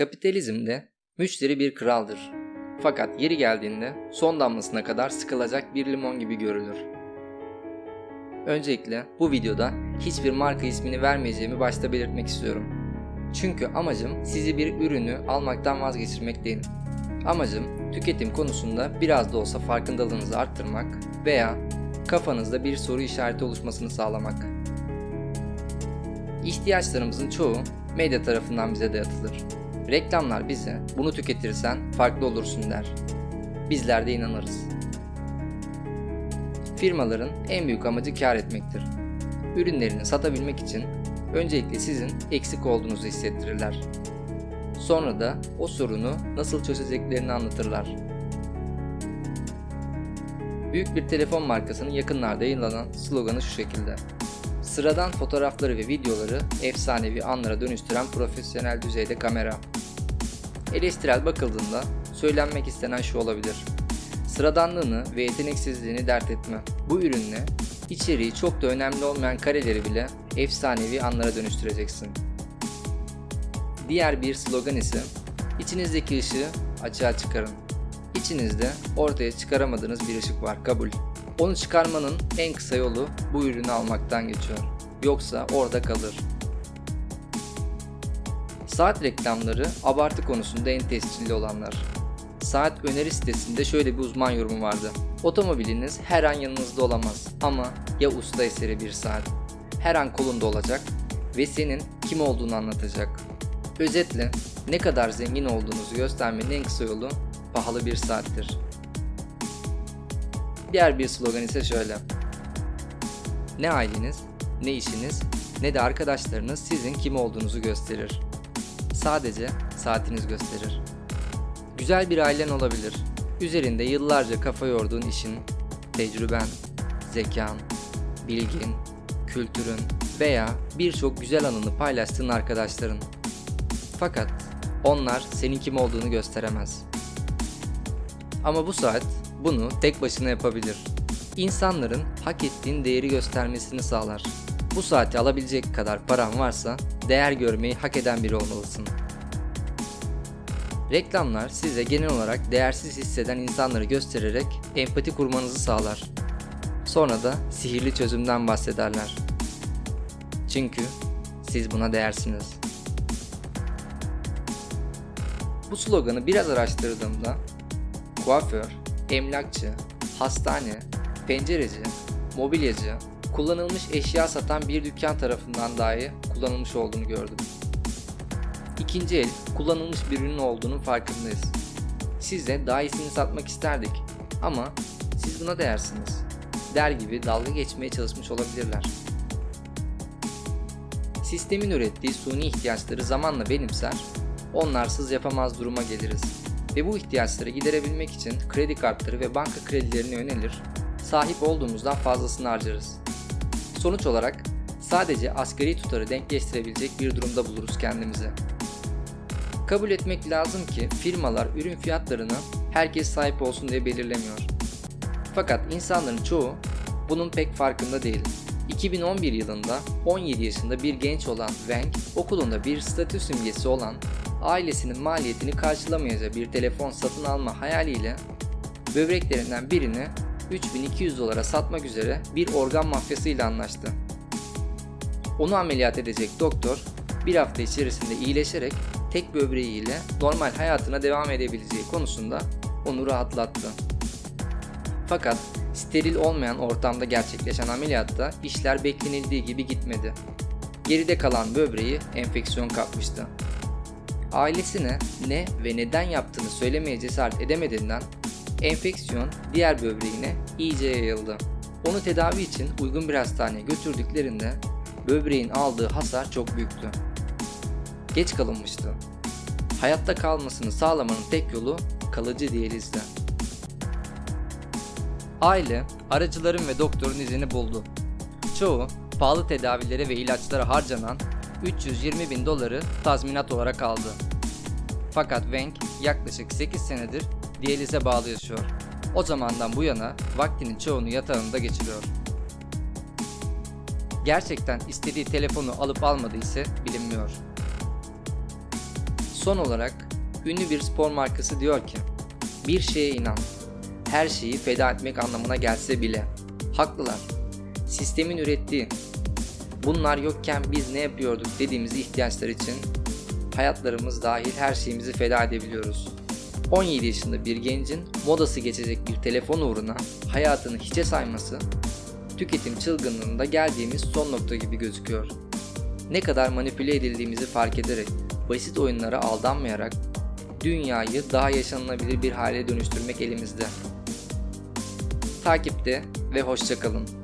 Kapitalizmde müşteri bir kraldır. Fakat yeri geldiğinde son damlasına kadar sıkılacak bir limon gibi görülür. Öncelikle bu videoda hiçbir marka ismini vermeyeceğimi başta belirtmek istiyorum. Çünkü amacım sizi bir ürünü almaktan vazgeçirmek değil. Amacım tüketim konusunda biraz da olsa farkındalığınızı arttırmak veya kafanızda bir soru işareti oluşmasını sağlamak. İhtiyaçlarımızın çoğu medya tarafından bize dayatılır. Reklamlar bize bunu tüketirsen farklı olursun der. Bizler de inanırız. Firmaların en büyük amacı kar etmektir. Ürünlerini satabilmek için öncelikle sizin eksik olduğunuzu hissettirirler. Sonra da o sorunu nasıl çözeceklerini anlatırlar. Büyük bir telefon markasının yakınlarda yayınlanan sloganı şu şekilde. Sıradan fotoğrafları ve videoları efsanevi anlara dönüştüren profesyonel düzeyde kamera. Eleştirel bakıldığında söylenmek istenen şu olabilir. Sıradanlığını ve yeteneksizliğini dert etme. Bu ürünle içeriği çok da önemli olmayan kareleri bile efsanevi anlara dönüştüreceksin. Diğer bir slogan ise içinizdeki ışığı açığa çıkarın. İçinizde ortaya çıkaramadığınız bir ışık var kabul. Onu çıkarmanın en kısa yolu bu ürünü almaktan geçiyor. Yoksa orada kalır. Saat reklamları abartı konusunda en tescilli olanlar. Saat öneri sitesinde şöyle bir uzman yorumu vardı. Otomobiliniz her an yanınızda olamaz ama ya usta eseri bir saat. Her an kolunda olacak ve senin kim olduğunu anlatacak. Özetle ne kadar zengin olduğunuzu göstermenin en kısa yolu pahalı bir saattir. Diğer bir slogan ise şöyle. Ne aileniz, ne işiniz, ne de arkadaşlarınız sizin kim olduğunuzu gösterir. Sadece saatiniz gösterir. Güzel bir ailen olabilir. Üzerinde yıllarca kafa yorduğun işin, tecrüben, zekan, bilgin, kültürün veya birçok güzel anını paylaştığın arkadaşların. Fakat onlar senin kim olduğunu gösteremez. Ama bu saat bunu tek başına yapabilir. İnsanların hak ettiğin değeri göstermesini sağlar. Bu saati alabilecek kadar paran varsa değer görmeyi hak eden biri olmalısın. Reklamlar size genel olarak değersiz hisseden insanları göstererek empati kurmanızı sağlar. Sonra da sihirli çözümden bahsederler. Çünkü siz buna değersiniz. Bu sloganı biraz araştırdığımda kuaför, emlakçı, hastane, pencereci, mobilyacı, kullanılmış eşya satan bir dükkan tarafından dahi kullanılmış olduğunu gördüm. İkinci el kullanılmış bir ürün olduğunun farkındayız. Size daha iyisini satmak isterdik ama siz buna değersiniz. Der gibi dalga geçmeye çalışmış olabilirler. Sistemin ürettiği suni ihtiyaçları zamanla benimser, onlarsız yapamaz duruma geliriz ve bu ihtiyaçları giderebilmek için kredi kartları ve banka kredilerine yönelir, sahip olduğumuzdan fazlasını harcarız. Sonuç olarak sadece asgari tutarı denkleştirebilecek bir durumda buluruz kendimizi. Kabul etmek lazım ki firmalar ürün fiyatlarını herkes sahip olsun diye belirlemiyor. Fakat insanların çoğu bunun pek farkında değil. 2011 yılında 17 yaşında bir genç olan Wang okulunda bir statü simgesi olan ailesinin maliyetini karşılamayacağı bir telefon satın alma hayaliyle böbreklerinden birini 3200 dolara satmak üzere bir organ mafyasıyla anlaştı. Onu ameliyat edecek doktor bir hafta içerisinde iyileşerek tek böbreğiyle normal hayatına devam edebileceği konusunda onu rahatlattı. Fakat steril olmayan ortamda gerçekleşen ameliyatta işler beklenildiği gibi gitmedi. Geride kalan böbreği enfeksiyon kapmıştı. Ailesine ne ve neden yaptığını söylemeye cesaret edemediğinden enfeksiyon diğer böbreğine iyice yayıldı. Onu tedavi için uygun bir hastaneye götürdüklerinde böbreğin aldığı hasar çok büyüktü. Geç kalınmıştı. Hayatta kalmasını sağlamanın tek yolu kalıcı diyalizdi. Aile, aracıların ve doktorun izini buldu. Çoğu, pahalı tedavilere ve ilaçlara harcanan 320 bin doları tazminat olarak aldı. Fakat Wang yaklaşık 8 senedir diyalize bağlı yaşıyor. O zamandan bu yana vaktinin çoğunu yatağında geçiriyor. Gerçekten istediği telefonu alıp almadığı ise bilinmiyor. Son olarak ünlü bir spor markası diyor ki bir şeye inan. Her şeyi feda etmek anlamına gelse bile. Haklılar. Sistemin ürettiği bunlar yokken biz ne yapıyorduk dediğimiz ihtiyaçlar için hayatlarımız dahil her şeyimizi feda edebiliyoruz. 17 yaşında bir gencin modası geçecek bir telefon uğruna hayatını hiçe sayması tüketim çılgınlığında geldiğimiz son nokta gibi gözüküyor. Ne kadar manipüle edildiğimizi fark ederek basit oyunlara aldanmayarak dünyayı daha yaşanılabilir bir hale dönüştürmek elimizde. Takipte ve hoşçakalın.